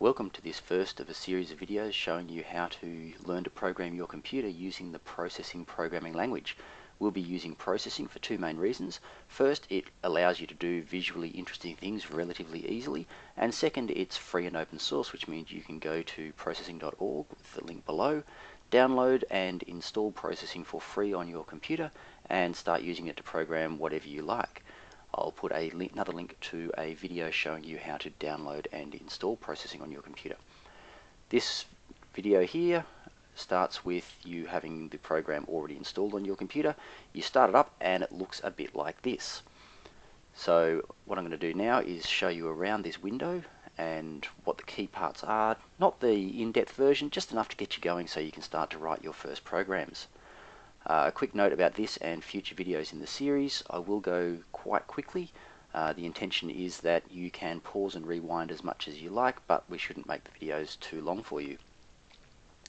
Welcome to this first of a series of videos showing you how to learn to program your computer using the processing programming language. We'll be using processing for two main reasons. First, it allows you to do visually interesting things relatively easily, and second, it's free and open source, which means you can go to processing.org with the link below, download and install processing for free on your computer, and start using it to program whatever you like. I'll put a link, another link to a video showing you how to download and install processing on your computer. This video here starts with you having the program already installed on your computer. You start it up and it looks a bit like this. So what I'm going to do now is show you around this window and what the key parts are. Not the in-depth version, just enough to get you going so you can start to write your first programs. Uh, a quick note about this and future videos in the series. I will go quite quickly. Uh, the intention is that you can pause and rewind as much as you like, but we shouldn't make the videos too long for you.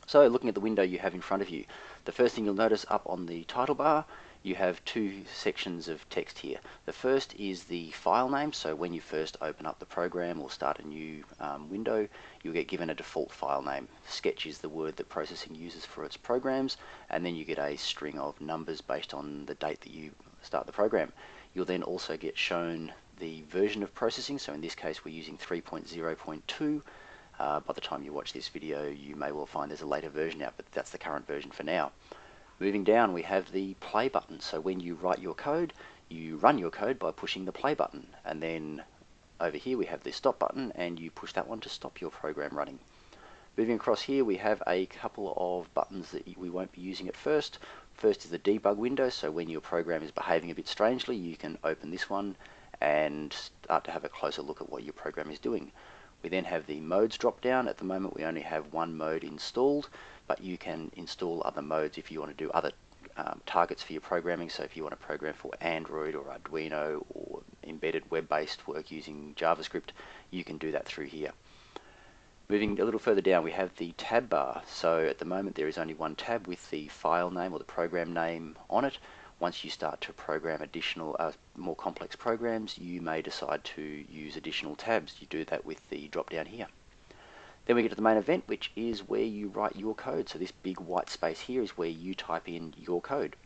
So looking at the window you have in front of you, the first thing you'll notice up on the title bar you have two sections of text here. The first is the file name, so when you first open up the program or start a new um, window, you'll get given a default file name. Sketch is the word that processing uses for its programs, and then you get a string of numbers based on the date that you start the program. You'll then also get shown the version of processing, so in this case we're using 3.0.2. Uh, by the time you watch this video, you may well find there's a later version out, but that's the current version for now. Moving down, we have the play button. So when you write your code, you run your code by pushing the play button. And then over here, we have the stop button, and you push that one to stop your program running. Moving across here, we have a couple of buttons that we won't be using at first. First is the debug window, so when your program is behaving a bit strangely, you can open this one and start to have a closer look at what your program is doing. We then have the modes drop down. At the moment we only have one mode installed, but you can install other modes if you want to do other um, targets for your programming. So if you want to program for Android or Arduino or embedded web-based work using JavaScript, you can do that through here. Moving a little further down, we have the tab bar. So at the moment there is only one tab with the file name or the program name on it. Once you start to program additional, uh, more complex programs, you may decide to use additional tabs. You do that with the drop down here. Then we get to the main event, which is where you write your code. So this big white space here is where you type in your code.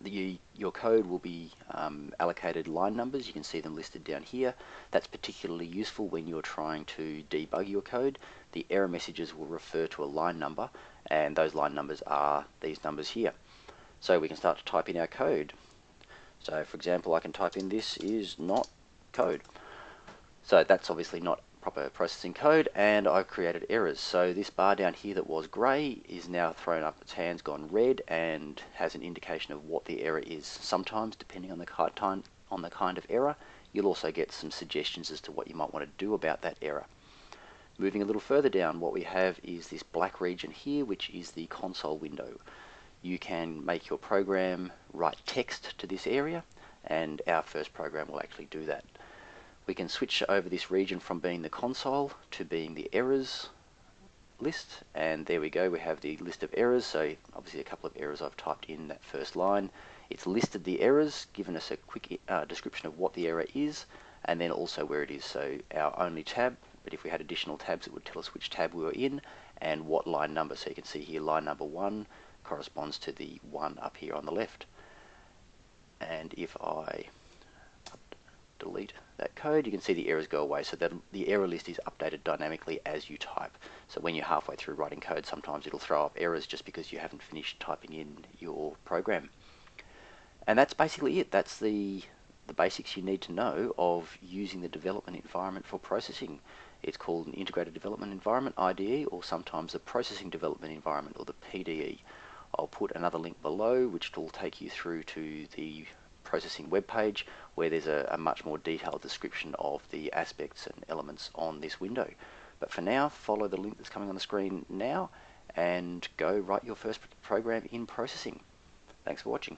The, your code will be um, allocated line numbers. You can see them listed down here. That's particularly useful when you're trying to debug your code. The error messages will refer to a line number, and those line numbers are these numbers here. So we can start to type in our code. So for example, I can type in this is not code. So that's obviously not proper processing code and I've created errors. So this bar down here that was grey is now thrown up its hands, gone red and has an indication of what the error is. Sometimes, depending on the kind, on the kind of error, you'll also get some suggestions as to what you might want to do about that error. Moving a little further down, what we have is this black region here, which is the console window you can make your program write text to this area and our first program will actually do that. We can switch over this region from being the console to being the errors list and there we go we have the list of errors. So obviously a couple of errors I've typed in that first line. It's listed the errors given us a quick uh, description of what the error is and then also where it is. So our only tab but if we had additional tabs it would tell us which tab we were in and what line number. So you can see here line number one corresponds to the one up here on the left. And if I delete that code, you can see the errors go away. So that the error list is updated dynamically as you type. So when you're halfway through writing code, sometimes it'll throw up errors just because you haven't finished typing in your program. And that's basically it. That's the the basics you need to know of using the development environment for processing. It's called an Integrated Development Environment, IDE, or sometimes a Processing Development Environment, or the PDE. I'll put another link below which will take you through to the processing web page where there's a, a, much more detailed description of the aspects and elements on this window. But for now, follow the link that's coming on the screen now and go write your first program in processing. Thanks for watching.